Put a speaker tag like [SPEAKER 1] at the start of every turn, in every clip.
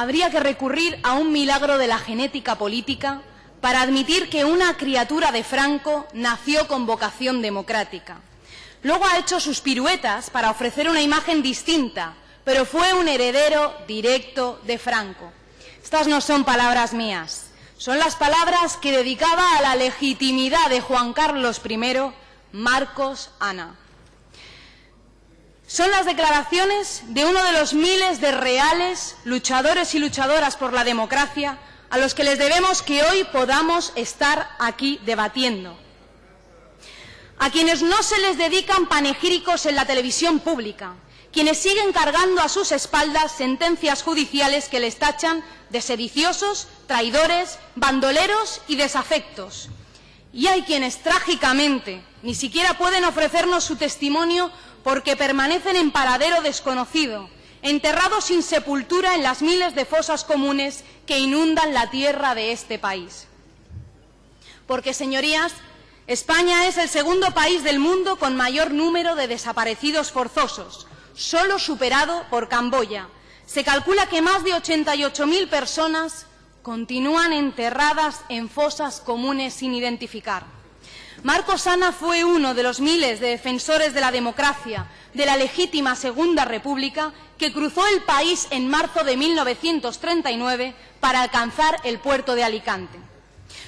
[SPEAKER 1] habría que recurrir a un milagro de la genética política para admitir que una criatura de Franco nació con vocación democrática. Luego ha hecho sus piruetas para ofrecer una imagen distinta, pero fue un heredero directo de Franco. Estas no son palabras mías, son las palabras que dedicaba a la legitimidad de Juan Carlos I Marcos Ana. Son las declaraciones de uno de los miles de reales luchadores y luchadoras por la democracia a los que les debemos que hoy podamos estar aquí debatiendo. A quienes no se les dedican panegíricos en la televisión pública, quienes siguen cargando a sus espaldas sentencias judiciales que les tachan de sediciosos, traidores, bandoleros y desafectos. Y hay quienes trágicamente ni siquiera pueden ofrecernos su testimonio porque permanecen en paradero desconocido, enterrados sin sepultura en las miles de fosas comunes que inundan la tierra de este país. Porque, señorías, España es el segundo país del mundo con mayor número de desaparecidos forzosos, solo superado por Camboya. Se calcula que más de 88.000 personas continúan enterradas en fosas comunes sin identificar. Marcos Ana fue uno de los miles de defensores de la democracia, de la legítima Segunda República, que cruzó el país en marzo de 1939 para alcanzar el puerto de Alicante.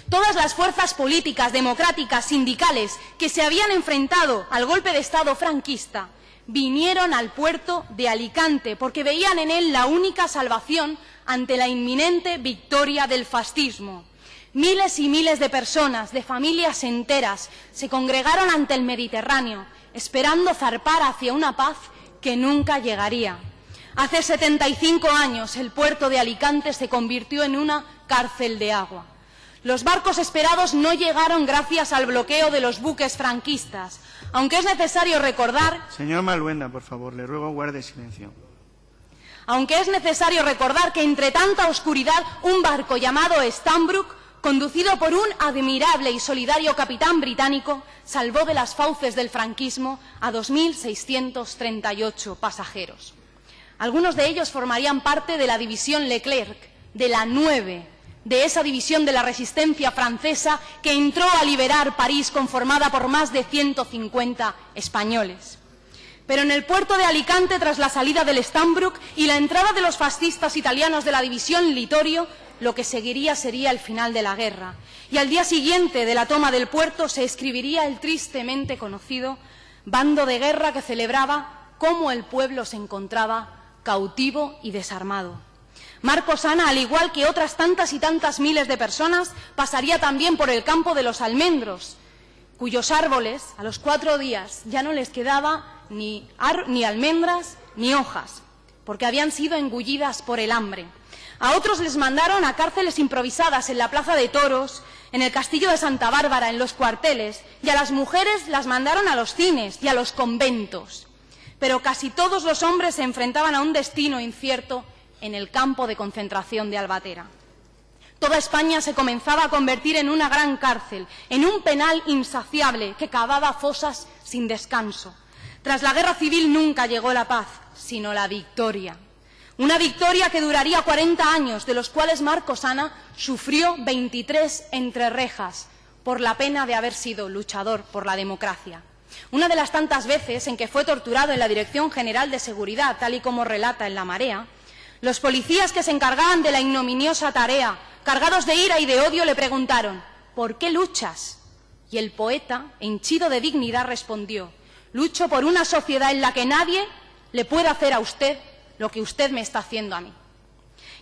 [SPEAKER 1] Todas las fuerzas políticas, democráticas, sindicales que se habían enfrentado al golpe de Estado franquista vinieron al puerto de Alicante porque veían en él la única salvación ante la inminente victoria del fascismo. Miles y miles de personas, de familias enteras, se congregaron ante el Mediterráneo, esperando zarpar hacia una paz que nunca llegaría. Hace 75 años el puerto de Alicante se convirtió en una cárcel de agua. Los barcos esperados no llegaron gracias al bloqueo de los buques franquistas, aunque es necesario recordar...
[SPEAKER 2] Señor Maluenda, por favor, le ruego guarde silencio.
[SPEAKER 1] Aunque es necesario recordar que entre tanta oscuridad un barco llamado Stambrook conducido por un admirable y solidario capitán británico, salvó de las fauces del franquismo a 2.638 pasajeros. Algunos de ellos formarían parte de la división Leclerc, de la 9, de esa división de la resistencia francesa que entró a liberar París conformada por más de 150 españoles. Pero en el puerto de Alicante, tras la salida del Stambrook y la entrada de los fascistas italianos de la división Litorio, lo que seguiría sería el final de la guerra. Y al día siguiente de la toma del puerto se escribiría el tristemente conocido bando de guerra que celebraba cómo el pueblo se encontraba cautivo y desarmado. Marcos Ana, al igual que otras tantas y tantas miles de personas, pasaría también por el campo de los almendros, cuyos árboles, a los cuatro días, ya no les quedaba ni, ni almendras ni hojas, porque habían sido engullidas por el hambre. A otros les mandaron a cárceles improvisadas en la Plaza de Toros, en el Castillo de Santa Bárbara, en los cuarteles, y a las mujeres las mandaron a los cines y a los conventos. Pero casi todos los hombres se enfrentaban a un destino incierto en el campo de concentración de Albatera. Toda España se comenzaba a convertir en una gran cárcel, en un penal insaciable que cavaba fosas sin descanso. Tras la guerra civil nunca llegó la paz, sino la victoria. Una victoria que duraría 40 años, de los cuales Marcos Ana sufrió 23 entre rejas por la pena de haber sido luchador por la democracia. Una de las tantas veces en que fue torturado en la Dirección General de Seguridad, tal y como relata en La Marea, los policías que se encargaban de la ignominiosa tarea, cargados de ira y de odio, le preguntaron ¿Por qué luchas? Y el poeta, henchido de dignidad, respondió Lucho por una sociedad en la que nadie le pueda hacer a usted lo que usted me está haciendo a mí.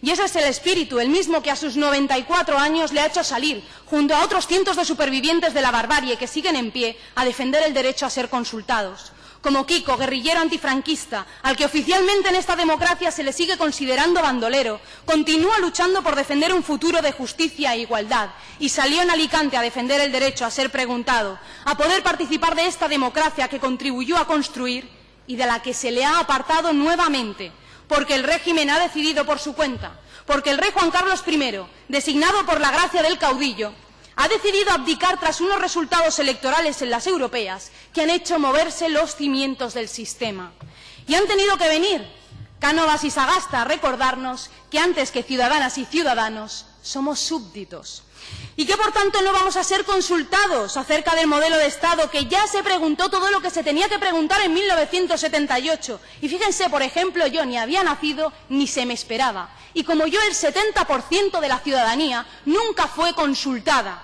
[SPEAKER 1] Y ese es el espíritu, el mismo que a sus 94 años le ha hecho salir, junto a otros cientos de supervivientes de la barbarie que siguen en pie, a defender el derecho a ser consultados. Como Kiko, guerrillero antifranquista, al que oficialmente en esta democracia se le sigue considerando bandolero, continúa luchando por defender un futuro de justicia e igualdad y salió en Alicante a defender el derecho a ser preguntado, a poder participar de esta democracia que contribuyó a construir y de la que se le ha apartado nuevamente porque el régimen ha decidido por su cuenta, porque el rey Juan Carlos I, designado por la gracia del caudillo, ha decidido abdicar tras unos resultados electorales en las europeas que han hecho moverse los cimientos del sistema. Y han tenido que venir Cánovas y Sagasta a recordarnos que antes que ciudadanas y ciudadanos somos súbditos y que por tanto no vamos a ser consultados acerca del modelo de Estado que ya se preguntó todo lo que se tenía que preguntar en 1978. Y fíjense, por ejemplo, yo ni había nacido ni se me esperaba. Y como yo, el 70% de la ciudadanía nunca fue consultada.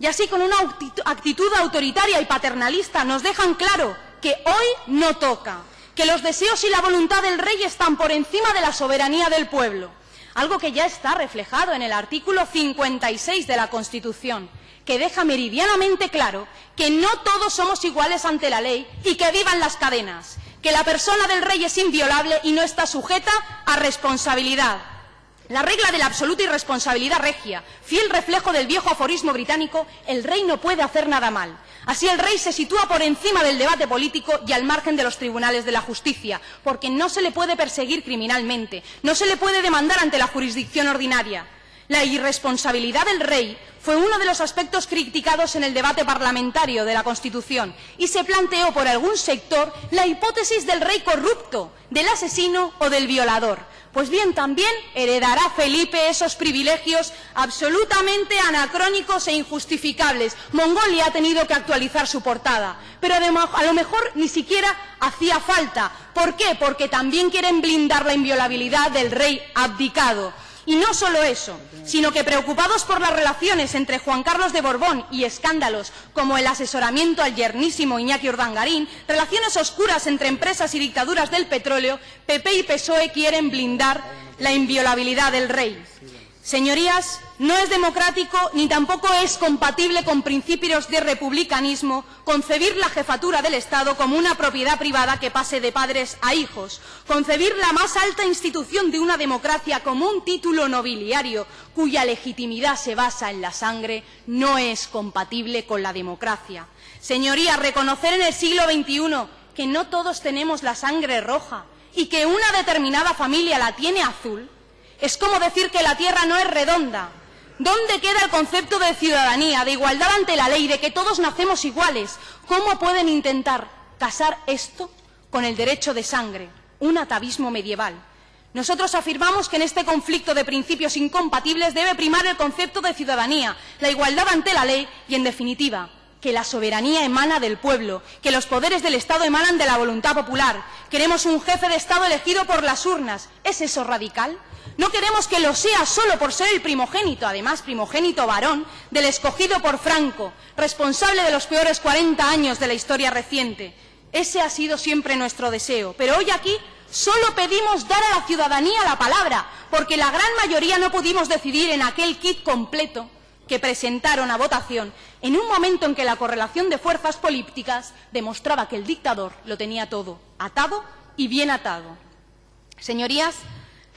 [SPEAKER 1] Y así, con una actitud autoritaria y paternalista, nos dejan claro que hoy no toca, que los deseos y la voluntad del rey están por encima de la soberanía del pueblo algo que ya está reflejado en el artículo 56 de la Constitución, que deja meridianamente claro que no todos somos iguales ante la ley y que vivan las cadenas, que la persona del rey es inviolable y no está sujeta a responsabilidad. La regla de la absoluta irresponsabilidad regia, fiel reflejo del viejo aforismo británico, el rey no puede hacer nada mal. Así el rey se sitúa por encima del debate político y al margen de los tribunales de la justicia, porque no se le puede perseguir criminalmente, no se le puede demandar ante la jurisdicción ordinaria. La irresponsabilidad del rey fue uno de los aspectos criticados en el debate parlamentario de la Constitución y se planteó por algún sector la hipótesis del rey corrupto, del asesino o del violador. Pues bien, también heredará Felipe esos privilegios absolutamente anacrónicos e injustificables. Mongolia ha tenido que actualizar su portada, pero a lo mejor ni siquiera hacía falta. ¿Por qué? Porque también quieren blindar la inviolabilidad del rey abdicado. Y no solo eso, sino que preocupados por las relaciones entre Juan Carlos de Borbón y escándalos como el asesoramiento al yernísimo Iñaki Urdangarín, relaciones oscuras entre empresas y dictaduras del petróleo, PP y PSOE quieren blindar la inviolabilidad del rey. Señorías, no es democrático ni tampoco es compatible con principios de republicanismo concebir la jefatura del Estado como una propiedad privada que pase de padres a hijos, concebir la más alta institución de una democracia como un título nobiliario cuya legitimidad se basa en la sangre no es compatible con la democracia. Señorías, reconocer en el siglo XXI que no todos tenemos la sangre roja y que una determinada familia la tiene azul es como decir que la Tierra no es redonda. ¿Dónde queda el concepto de ciudadanía, de igualdad ante la ley, de que todos nacemos iguales? ¿Cómo pueden intentar casar esto con el derecho de sangre? Un atavismo medieval. Nosotros afirmamos que en este conflicto de principios incompatibles debe primar el concepto de ciudadanía, la igualdad ante la ley y, en definitiva, que la soberanía emana del pueblo, que los poderes del Estado emanan de la voluntad popular. Queremos un jefe de Estado elegido por las urnas. ¿Es eso radical? No queremos que lo sea solo por ser el primogénito, además primogénito varón, del escogido por Franco, responsable de los peores 40 años de la historia reciente. Ese ha sido siempre nuestro deseo. Pero hoy aquí solo pedimos dar a la ciudadanía la palabra, porque la gran mayoría no pudimos decidir en aquel kit completo que presentaron a votación en un momento en que la correlación de fuerzas políticas demostraba que el dictador lo tenía todo atado y bien atado. Señorías,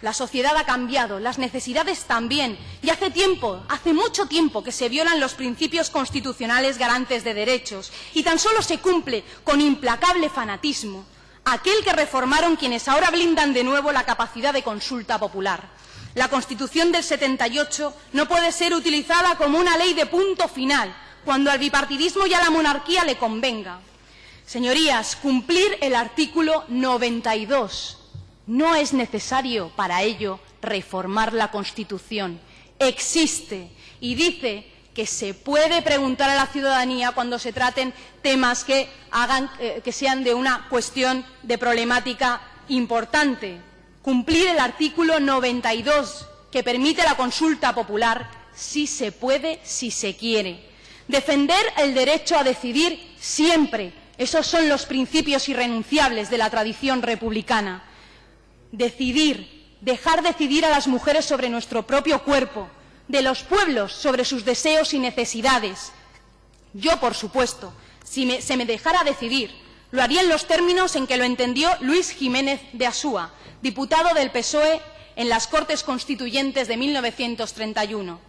[SPEAKER 1] la sociedad ha cambiado, las necesidades también, y hace tiempo, hace mucho tiempo que se violan los principios constitucionales garantes de derechos, y tan solo se cumple con implacable fanatismo aquel que reformaron quienes ahora blindan de nuevo la capacidad de consulta popular. La Constitución del 78 no puede ser utilizada como una ley de punto final, cuando al bipartidismo y a la monarquía le convenga. Señorías, cumplir el artículo 92 no es necesario para ello reformar la Constitución. Existe y dice que se puede preguntar a la ciudadanía cuando se traten temas que, hagan, eh, que sean de una cuestión de problemática importante. Cumplir el artículo 92 que permite la consulta popular si se puede, si se quiere. Defender el derecho a decidir siempre. Esos son los principios irrenunciables de la tradición republicana decidir, dejar decidir a las mujeres sobre nuestro propio cuerpo, de los pueblos sobre sus deseos y necesidades. Yo, por supuesto, si se me dejara decidir, lo haría en los términos en que lo entendió Luis Jiménez de Asúa, diputado del PSOE en las Cortes Constituyentes de 1931.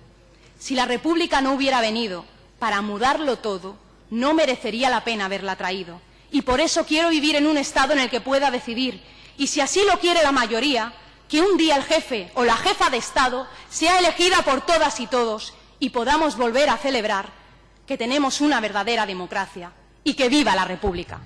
[SPEAKER 1] Si la República no hubiera venido para mudarlo todo, no merecería la pena haberla traído. Y por eso quiero vivir en un Estado en el que pueda decidir y si así lo quiere la mayoría, que un día el jefe o la jefa de Estado sea elegida por todas y todos y podamos volver a celebrar que tenemos una verdadera democracia y que viva la República.